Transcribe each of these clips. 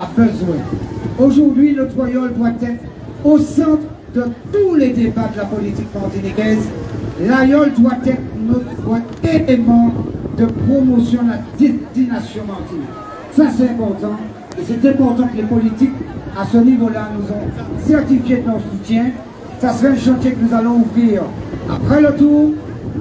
a besoin. Aujourd'hui, le Troyol doit être au centre de tous les débats de la politique martiniquaise. L'Aïol doit être notre élément de promotion de la destination martinique. Ça, c'est important. Et c'est important que les politiques, à ce niveau-là, nous ont certifié de leur soutien. Ça serait un chantier que nous allons ouvrir après le tour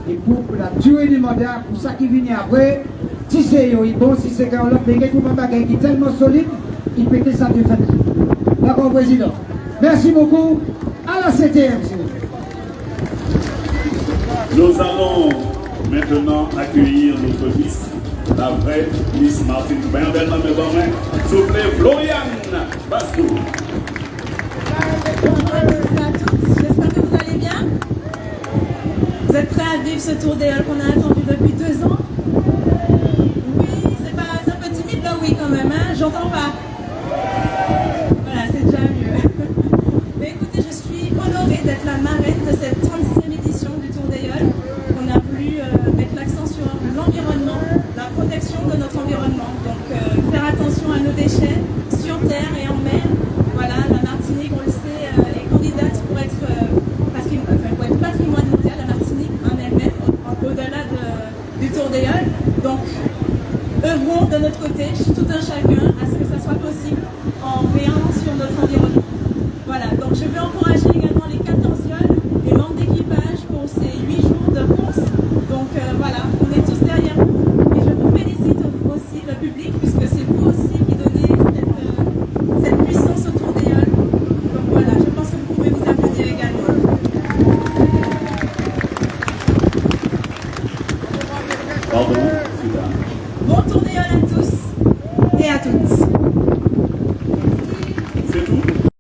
et pour la durée du mandat, pour ça qui vient après. Si c'est bon, si c'est l'autre, mais un qui est tellement solide, il peut que ça de fait. D'accord, Président. Merci beaucoup. À la CTM, Nous allons maintenant accueillir notre Miss, la vraie Miss Martine Bien belle main S'il vous plaît, Floriane Bastou. Bonjour à tous, j'espère que vous allez bien. Vous êtes prêts à vivre ce tour des halles qu'on a attendu depuis deux ans? Oui, c'est pas un peu timide là, oui quand même, hein J'entends pas. sur terre et en mer. Voilà, la Martinique, on le sait, euh, est candidate pour être, euh, patrimoine, enfin, mondial, la Martinique en elle-même, au-delà du tour des halles. Donc, œuvrons de notre côté, tout un chacun, à ce que ça soit possible en veillant sur notre environnement. Bonne tournée à tous et à toutes.